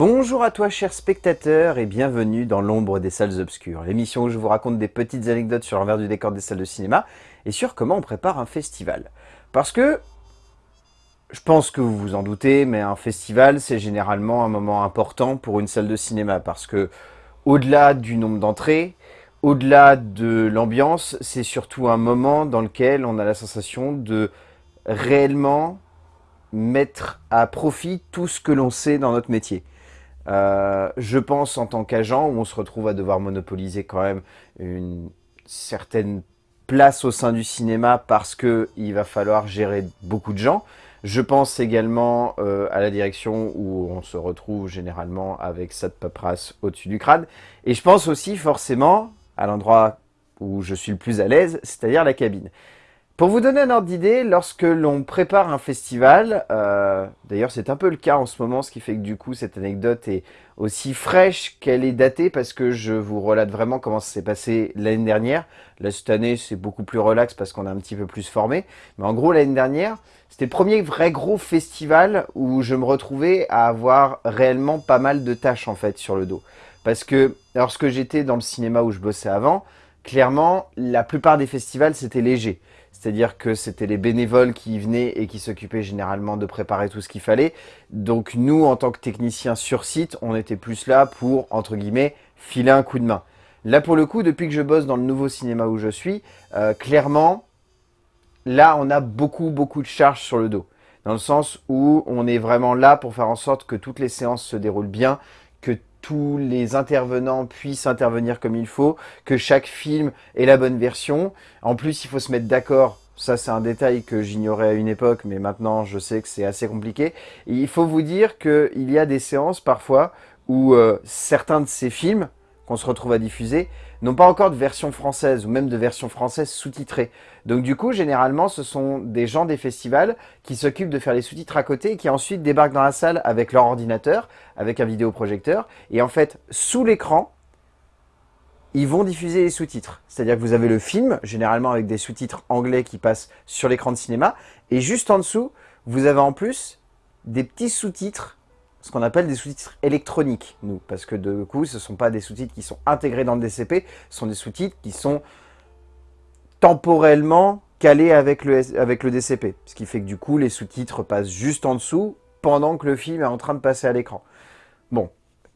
Bonjour à toi chers spectateurs et bienvenue dans l'ombre des salles obscures, l'émission où je vous raconte des petites anecdotes sur l'envers du décor des salles de cinéma et sur comment on prépare un festival. Parce que, je pense que vous vous en doutez, mais un festival c'est généralement un moment important pour une salle de cinéma parce que au-delà du nombre d'entrées, au-delà de l'ambiance, c'est surtout un moment dans lequel on a la sensation de réellement mettre à profit tout ce que l'on sait dans notre métier. Euh, je pense en tant qu'agent, où on se retrouve à devoir monopoliser quand même une certaine place au sein du cinéma parce qu'il va falloir gérer beaucoup de gens. Je pense également euh, à la direction où on se retrouve généralement avec cette paperasse au-dessus du crâne. Et je pense aussi forcément à l'endroit où je suis le plus à l'aise, c'est-à-dire la cabine. Pour vous donner un ordre d'idée, lorsque l'on prépare un festival, euh, d'ailleurs c'est un peu le cas en ce moment, ce qui fait que du coup cette anecdote est aussi fraîche qu'elle est datée, parce que je vous relate vraiment comment ça s'est passé l'année dernière. Là cette année c'est beaucoup plus relax parce qu'on a un petit peu plus formé, mais en gros l'année dernière, c'était le premier vrai gros festival où je me retrouvais à avoir réellement pas mal de tâches en fait sur le dos. Parce que lorsque j'étais dans le cinéma où je bossais avant, clairement la plupart des festivals c'était léger. C'est-à-dire que c'était les bénévoles qui y venaient et qui s'occupaient généralement de préparer tout ce qu'il fallait. Donc nous, en tant que techniciens sur site, on était plus là pour, entre guillemets, filer un coup de main. Là, pour le coup, depuis que je bosse dans le nouveau cinéma où je suis, euh, clairement, là, on a beaucoup, beaucoup de charges sur le dos. Dans le sens où on est vraiment là pour faire en sorte que toutes les séances se déroulent bien, tous les intervenants puissent intervenir comme il faut, que chaque film ait la bonne version. En plus, il faut se mettre d'accord. Ça, c'est un détail que j'ignorais à une époque, mais maintenant, je sais que c'est assez compliqué. il faut vous dire qu'il y a des séances, parfois, où euh, certains de ces films qu'on se retrouve à diffuser n'ont pas encore de version française ou même de version française sous-titrée. Donc du coup, généralement, ce sont des gens des festivals qui s'occupent de faire les sous-titres à côté et qui ensuite débarquent dans la salle avec leur ordinateur, avec un vidéoprojecteur. Et en fait, sous l'écran, ils vont diffuser les sous-titres. C'est-à-dire que vous avez le film, généralement avec des sous-titres anglais qui passent sur l'écran de cinéma. Et juste en dessous, vous avez en plus des petits sous-titres ce qu'on appelle des sous-titres électroniques, nous, parce que de coup, ce ne sont pas des sous-titres qui sont intégrés dans le DCP, ce sont des sous-titres qui sont temporellement calés avec le, avec le DCP, ce qui fait que du coup, les sous-titres passent juste en dessous, pendant que le film est en train de passer à l'écran. Bon,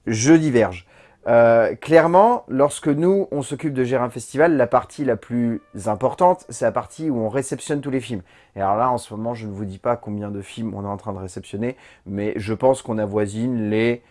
je diverge. Euh, clairement, lorsque nous, on s'occupe de gérer un festival, la partie la plus importante, c'est la partie où on réceptionne tous les films. Et alors là, en ce moment, je ne vous dis pas combien de films on est en train de réceptionner, mais je pense qu'on avoisine les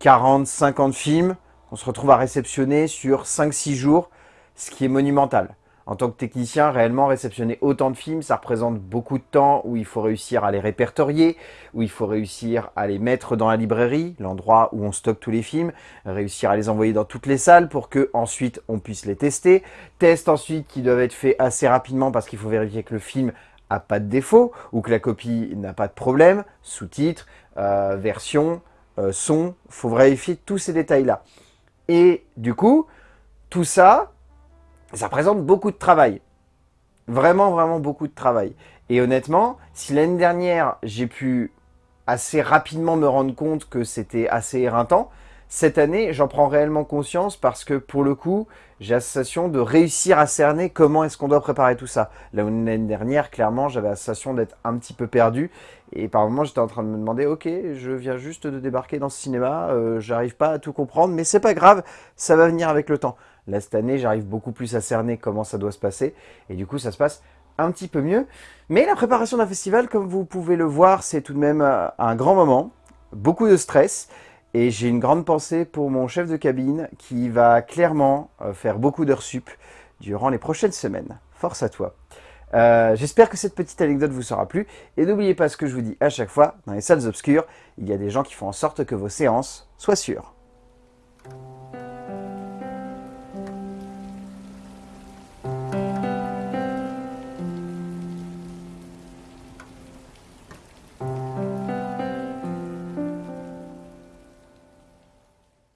40, 50 films qu'on se retrouve à réceptionner sur 5-6 jours, ce qui est monumental en tant que technicien, réellement réceptionner autant de films, ça représente beaucoup de temps où il faut réussir à les répertorier, où il faut réussir à les mettre dans la librairie, l'endroit où on stocke tous les films, réussir à les envoyer dans toutes les salles pour que ensuite on puisse les tester. Tests ensuite qui doivent être faits assez rapidement parce qu'il faut vérifier que le film a pas de défaut ou que la copie n'a pas de problème, sous-titres, euh, version, euh, son, faut vérifier tous ces détails-là. Et du coup, tout ça, ça représente beaucoup de travail. Vraiment, vraiment beaucoup de travail. Et honnêtement, si l'année dernière, j'ai pu assez rapidement me rendre compte que c'était assez éreintant, cette année, j'en prends réellement conscience parce que pour le coup, j'ai la sensation de réussir à cerner comment est-ce qu'on doit préparer tout ça. L'année dernière, clairement, j'avais la sensation d'être un petit peu perdu. Et par moments, j'étais en train de me demander, ok, je viens juste de débarquer dans ce cinéma, euh, j'arrive pas à tout comprendre, mais c'est pas grave, ça va venir avec le temps. Là, cette année, j'arrive beaucoup plus à cerner comment ça doit se passer. Et du coup, ça se passe un petit peu mieux. Mais la préparation d'un festival, comme vous pouvez le voir, c'est tout de même euh, un grand moment. Beaucoup de stress. Et j'ai une grande pensée pour mon chef de cabine qui va clairement euh, faire beaucoup d'heures sup durant les prochaines semaines. Force à toi. Euh, j'espère que cette petite anecdote vous sera plu. Et n'oubliez pas ce que je vous dis à chaque fois, dans les salles obscures, il y a des gens qui font en sorte que vos séances soient sûres.